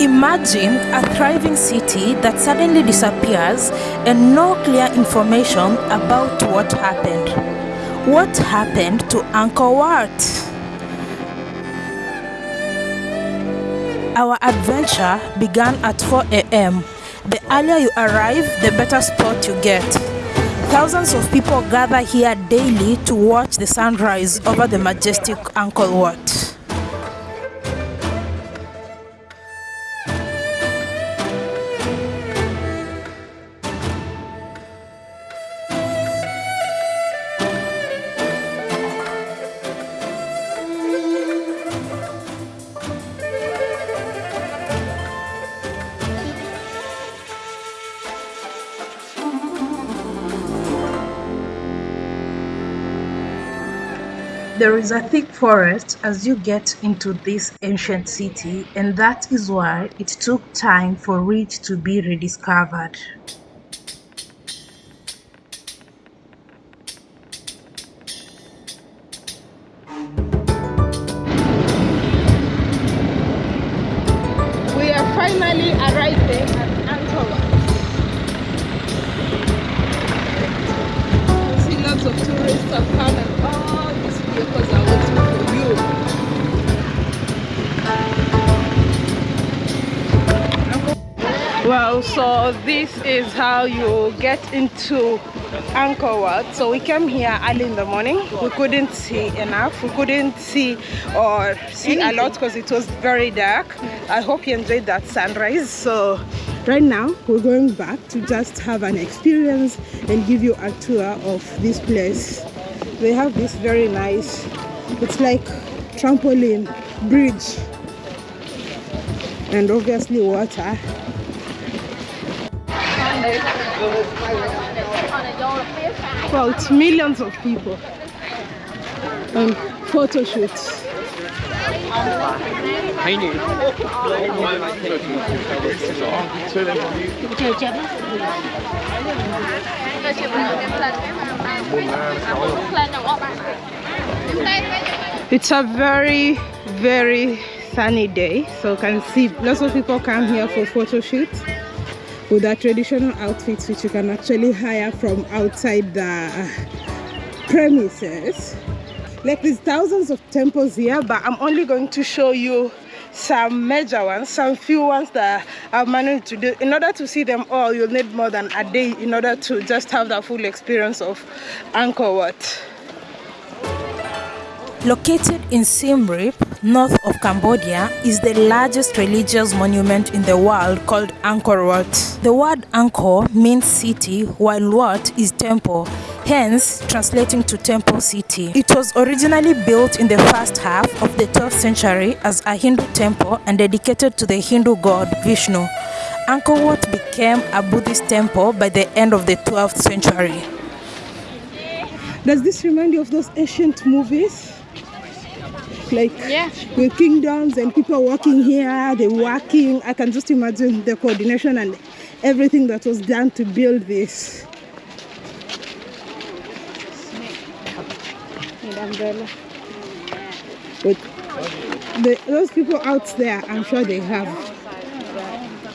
Imagine a thriving city that suddenly disappears and no clear information about what happened. What happened to Angkor Wat? Our adventure began at 4 a.m. The earlier you arrive, the better spot you get. Thousands of people gather here daily to watch the sunrise over the majestic Angkor Wat. There is a thick forest as you get into this ancient city and that is why it took time for it to be rediscovered. Well, so this is how you get into Angkor Wat. So we came here early in the morning. We couldn't see enough. We couldn't see or see a lot because it was very dark. I hope you enjoyed that sunrise. So right now we're going back to just have an experience and give you a tour of this place. They have this very nice, it's like trampoline bridge and obviously water well it's millions of people. And photo shoots. It's a very very sunny day so you can see lots of people come here for photo shoots with their traditional outfits which you can actually hire from outside the premises. Like there's thousands of temples here but i'm only going to show you some major ones some few ones that i've managed to do. In order to see them all you'll need more than a day in order to just have the full experience of angkor wat Located in Siem Reap, north of Cambodia, is the largest religious monument in the world called Angkor Wat. The word Angkor means city, while Wat is temple, hence translating to temple city. It was originally built in the first half of the 12th century as a Hindu temple and dedicated to the Hindu god Vishnu. Angkor Wat became a Buddhist temple by the end of the 12th century. does this remind you of those ancient movies like Yeah. with kingdoms and people working here they're working i can just imagine the coordination and everything that was done to build this but the, those people out there i'm sure they have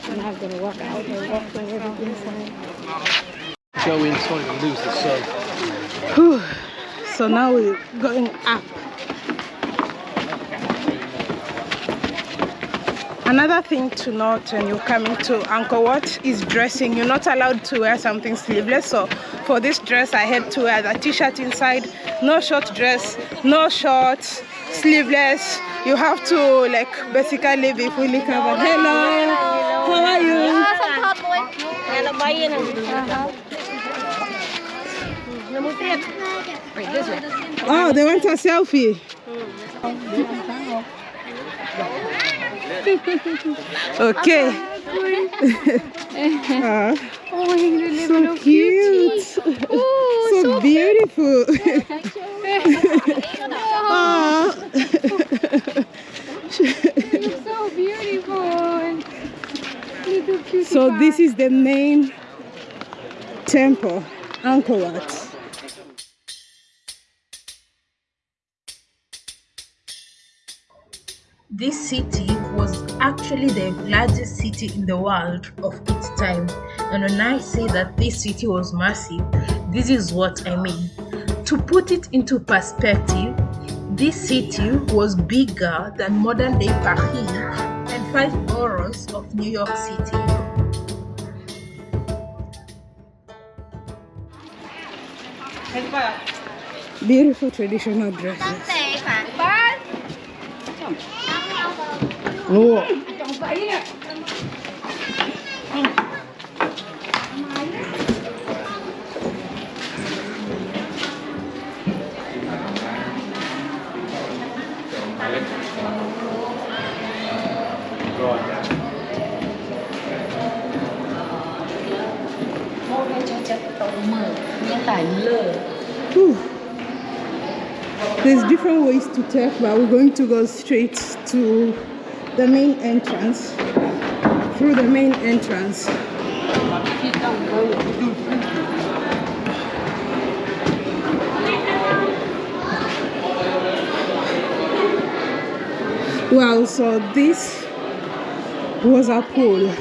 I'm not gonna walk out and walk over inside. Go inside and lose the sun. So now we're going up Another thing to note when you come into Angkor Wat is dressing. You're not allowed to wear something sleeveless. So for this dress, I had to wear the t-shirt inside. No short dress, no shorts, sleeveless. You have to like basically be fully covered. Hello, how are you? Oh, they want a selfie. okay. Ah, so cute. so beautiful. Ah. so beautiful. Little cutie so this is the main temple, Angkor Wat. Actually the largest city in the world of its time. And when I say that this city was massive, this is what I mean. To put it into perspective, this city was bigger than modern day Paris and five boroughs of New York City. Beautiful traditional dresses. Whew. There's different ways to take, but we're going to go straight to the main entrance. Through the main entrance. Well, so this was a pool.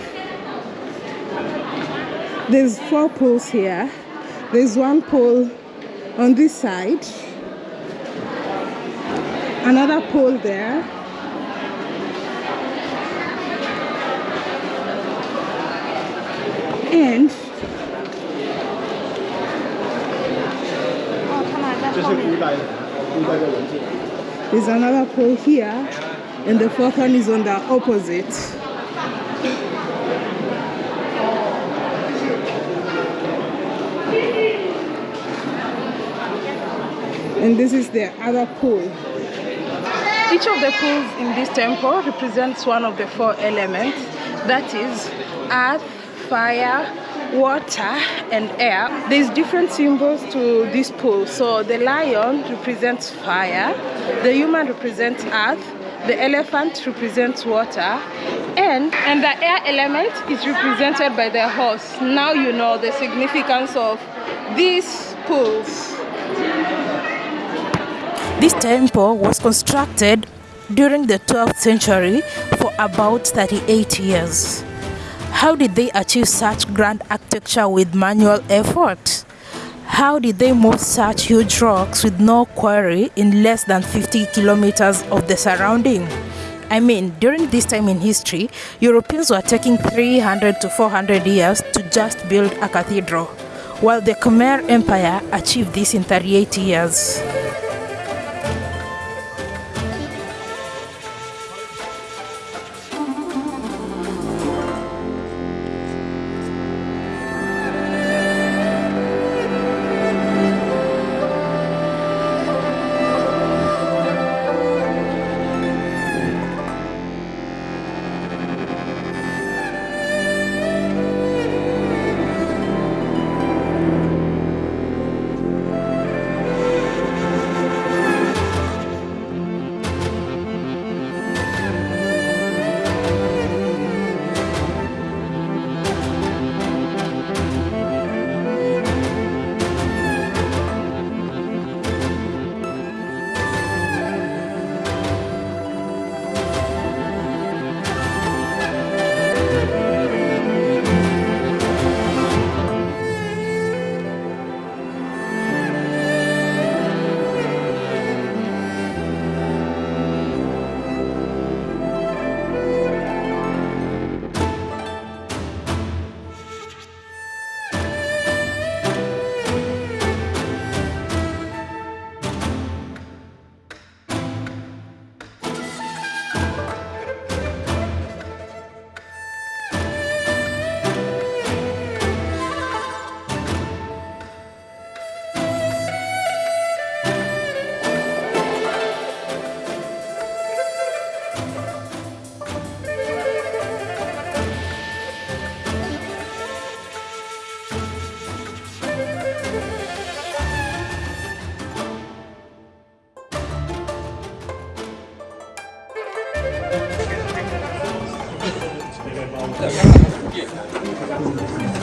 There's four pools here. There's one pool on this side, another pool there, and there's another pool here, and the fourth one is on the opposite. and this is the other pool. Each of the pools in this temple represents one of the four elements that is earth, fire, water and air. There's different symbols to this pool. So the lion represents fire, the human represents earth, the elephant represents water and and the air element is represented by the horse. Now you know the significance of these pools. This temple was constructed during the 12th century for about 38 years. How did they achieve such grand architecture with manual effort? How did they move such huge rocks with no quarry in less than 50 kilometers of the surrounding? I mean, during this time in history, Europeans were taking 300 to 400 years to just build a cathedral, while the Khmer Empire achieved this in 38 years.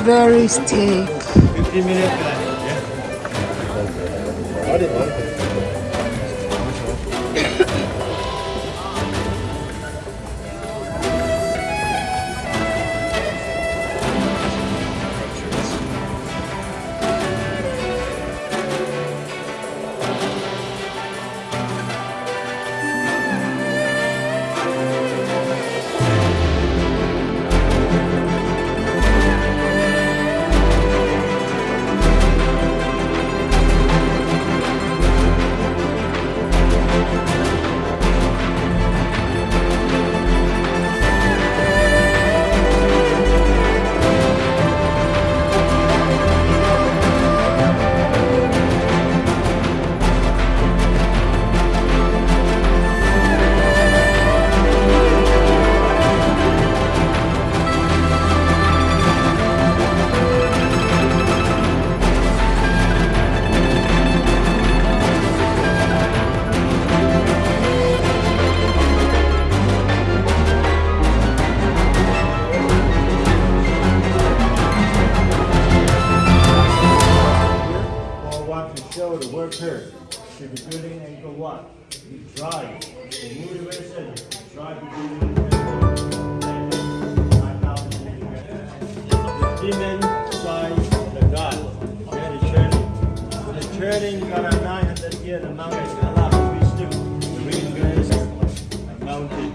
Very steep. want demon size of the God. Yeah, the journey. The journey got a 900 years, the mountain is a lot of wisdom. The of the mountain.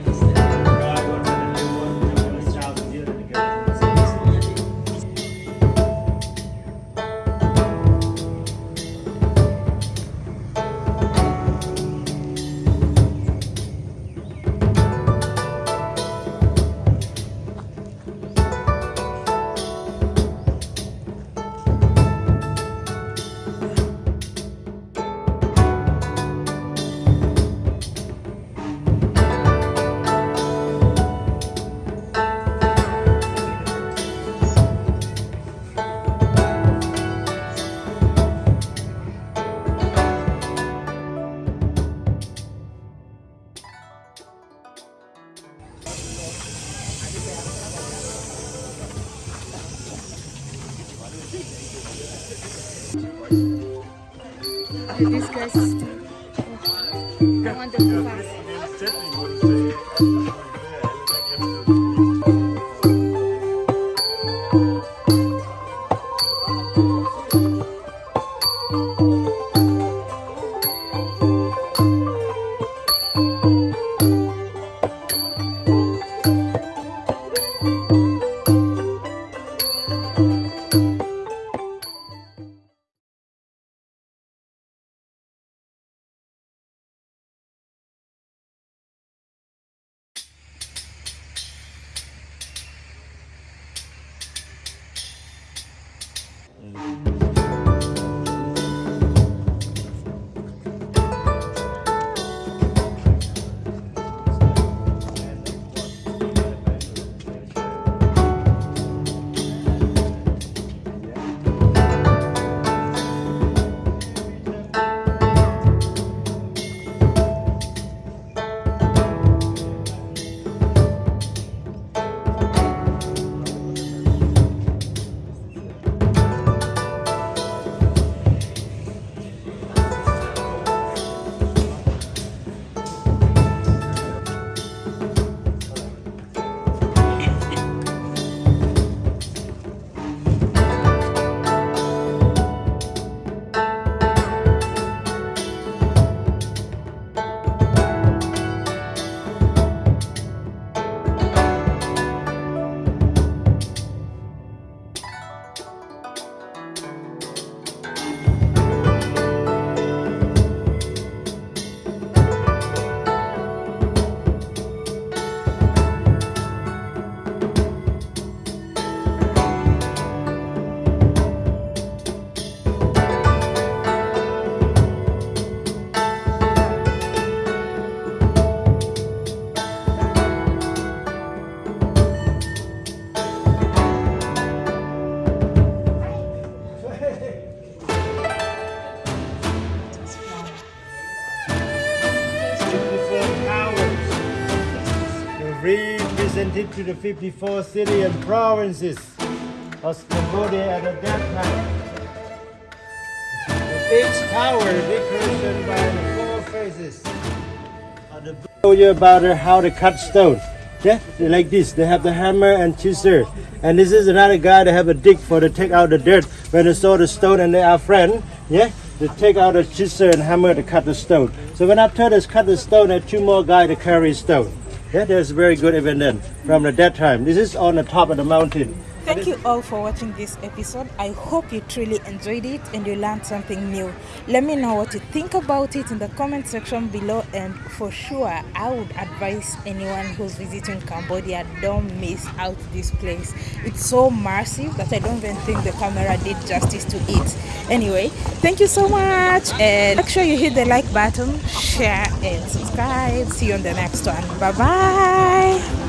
This guy's represented to the 54 cities and provinces of Cambodia at that time. Each tower decoration by the four faces. of the Show you about how to cut stone. Yeah, they like this. They have the hammer and chisel. And this is another guy that have a dig for to take out the dirt. When they saw the stone and they are friend, yeah, they take out the chisel and hammer to cut the stone. So when I after they cut the stone, there are two more guys to carry stone. Yeah, there's very good evidence from the that time. This is on the top of the mountain. Thank you all for watching this episode. I hope you truly enjoyed it and you learned something new. Let me know what you think about it in the comment section below. And for sure, I would advise anyone who's visiting Cambodia don't miss out this place. It's so massive that I don't even think the camera did justice to it. Anyway, thank you so much. And make sure you hit the like button, share, and subscribe. See you on the next one. Bye bye.